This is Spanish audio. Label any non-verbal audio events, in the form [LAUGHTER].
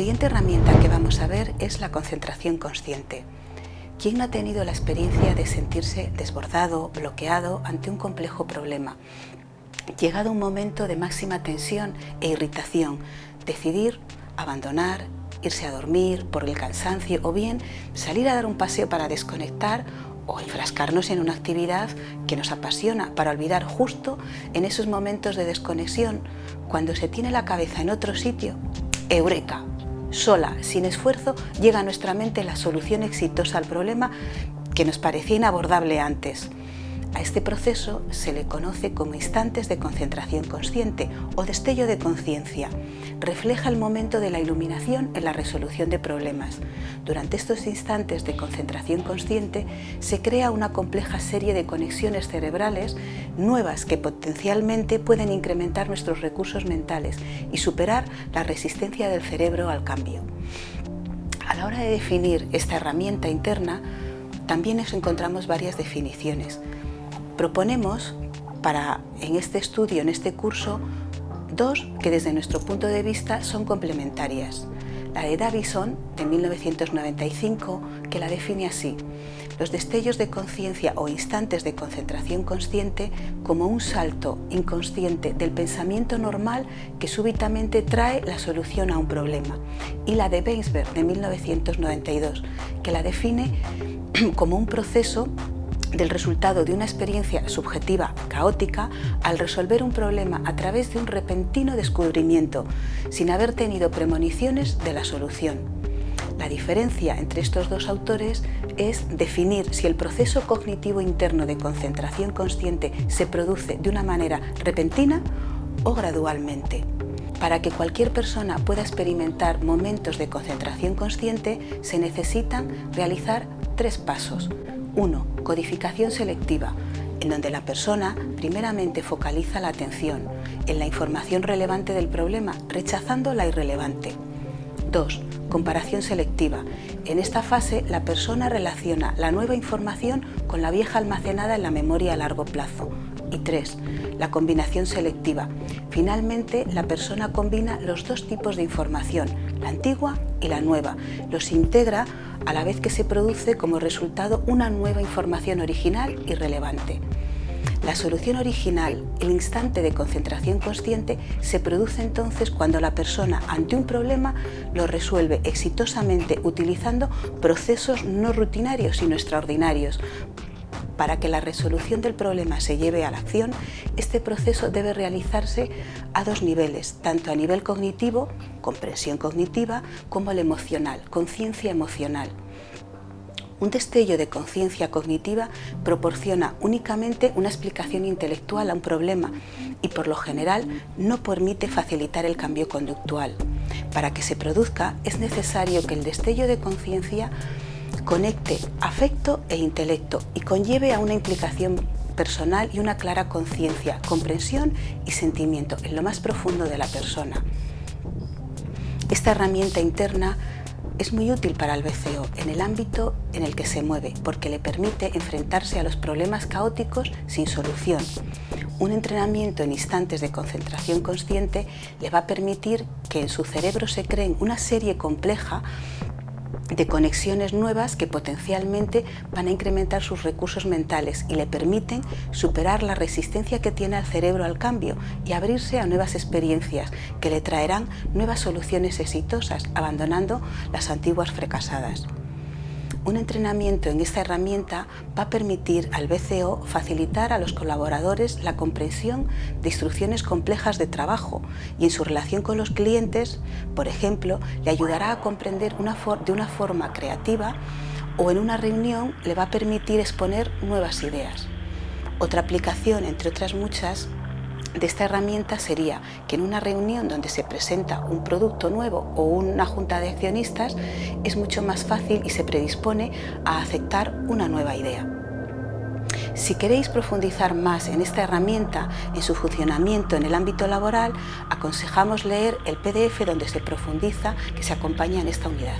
Siguiente herramienta que vamos a ver es la concentración consciente. ¿Quién no ha tenido la experiencia de sentirse desbordado, bloqueado ante un complejo problema? Llegado un momento de máxima tensión e irritación, decidir abandonar, irse a dormir por el cansancio o bien salir a dar un paseo para desconectar o enfrascarnos en una actividad que nos apasiona para olvidar justo en esos momentos de desconexión, cuando se tiene la cabeza en otro sitio, ¡eureka! Sola, sin esfuerzo, llega a nuestra mente la solución exitosa al problema que nos parecía inabordable antes. A este proceso se le conoce como instantes de concentración consciente o destello de conciencia. Refleja el momento de la iluminación en la resolución de problemas. Durante estos instantes de concentración consciente se crea una compleja serie de conexiones cerebrales nuevas que potencialmente pueden incrementar nuestros recursos mentales y superar la resistencia del cerebro al cambio. A la hora de definir esta herramienta interna, también nos encontramos varias definiciones. Proponemos para, en este estudio, en este curso, dos que desde nuestro punto de vista son complementarias. La de Davison, de 1995, que la define así, los destellos de conciencia o instantes de concentración consciente como un salto inconsciente del pensamiento normal que súbitamente trae la solución a un problema. Y la de Weinsberg, de 1992, que la define [CLEARS THROAT] como un proceso del resultado de una experiencia subjetiva caótica al resolver un problema a través de un repentino descubrimiento, sin haber tenido premoniciones de la solución. La diferencia entre estos dos autores es definir si el proceso cognitivo interno de concentración consciente se produce de una manera repentina o gradualmente. Para que cualquier persona pueda experimentar momentos de concentración consciente se necesitan realizar tres pasos. 1. Codificación selectiva, en donde la persona primeramente focaliza la atención en la información relevante del problema, rechazando la irrelevante. 2. Comparación selectiva. En esta fase, la persona relaciona la nueva información con la vieja almacenada en la memoria a largo plazo. Y 3. La combinación selectiva. Finalmente, la persona combina los dos tipos de información, la antigua y la nueva. Los integra a la vez que se produce como resultado una nueva información original y relevante. La solución original, el instante de concentración consciente, se produce entonces cuando la persona ante un problema lo resuelve exitosamente utilizando procesos no rutinarios sino extraordinarios, para que la resolución del problema se lleve a la acción, este proceso debe realizarse a dos niveles, tanto a nivel cognitivo, comprensión cognitiva, como el emocional, conciencia emocional. Un destello de conciencia cognitiva proporciona únicamente una explicación intelectual a un problema y por lo general no permite facilitar el cambio conductual. Para que se produzca es necesario que el destello de conciencia conecte afecto e intelecto y conlleve a una implicación personal y una clara conciencia, comprensión y sentimiento en lo más profundo de la persona. Esta herramienta interna es muy útil para el BCO en el ámbito en el que se mueve porque le permite enfrentarse a los problemas caóticos sin solución. Un entrenamiento en instantes de concentración consciente le va a permitir que en su cerebro se creen una serie compleja de conexiones nuevas que potencialmente van a incrementar sus recursos mentales y le permiten superar la resistencia que tiene el cerebro al cambio y abrirse a nuevas experiencias que le traerán nuevas soluciones exitosas, abandonando las antiguas fracasadas. Un entrenamiento en esta herramienta va a permitir al BCO facilitar a los colaboradores la comprensión de instrucciones complejas de trabajo y en su relación con los clientes, por ejemplo, le ayudará a comprender de una forma creativa o en una reunión le va a permitir exponer nuevas ideas. Otra aplicación, entre otras muchas, de esta herramienta sería que en una reunión donde se presenta un producto nuevo o una junta de accionistas es mucho más fácil y se predispone a aceptar una nueva idea. Si queréis profundizar más en esta herramienta, en su funcionamiento en el ámbito laboral, aconsejamos leer el PDF donde se profundiza que se acompaña en esta unidad.